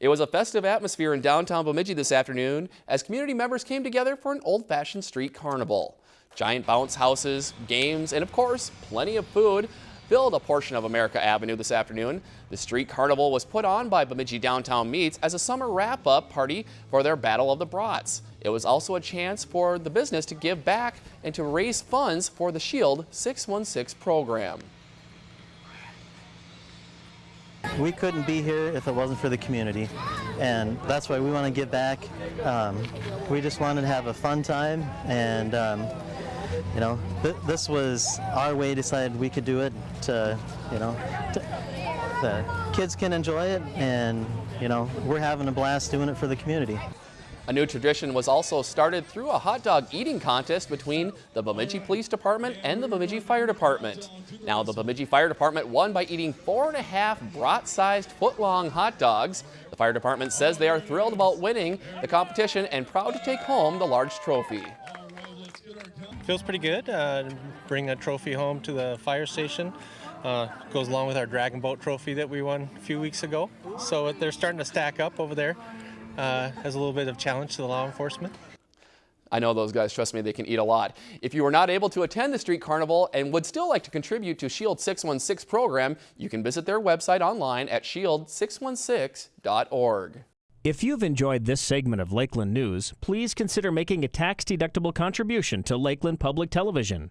It was a festive atmosphere in downtown Bemidji this afternoon as community members came together for an old-fashioned street carnival. Giant bounce houses, games, and of course, plenty of food filled a portion of America Avenue this afternoon. The street carnival was put on by Bemidji Downtown Meats as a summer wrap-up party for their Battle of the Brats. It was also a chance for the business to give back and to raise funds for the SHIELD 616 program. We couldn't be here if it wasn't for the community, and that's why we want to give back. Um, we just wanted to have a fun time, and um, you know, th this was our way. Decided we could do it to, you know, to, the kids can enjoy it, and you know, we're having a blast doing it for the community. A new tradition was also started through a hot dog eating contest between the Bemidji Police Department and the Bemidji Fire Department. Now the Bemidji Fire Department won by eating four and a half brat-sized foot-long hot dogs. The fire department says they are thrilled about winning the competition and proud to take home the large trophy. Feels pretty good. Uh, bring a trophy home to the fire station. Uh, goes along with our Dragon Boat trophy that we won a few weeks ago. So they're starting to stack up over there uh, as a little bit of challenge to the law enforcement. I know those guys, trust me, they can eat a lot. If you were not able to attend the street carnival and would still like to contribute to SHIELD 616 program, you can visit their website online at shield616.org. If you've enjoyed this segment of Lakeland News, please consider making a tax-deductible contribution to Lakeland Public Television.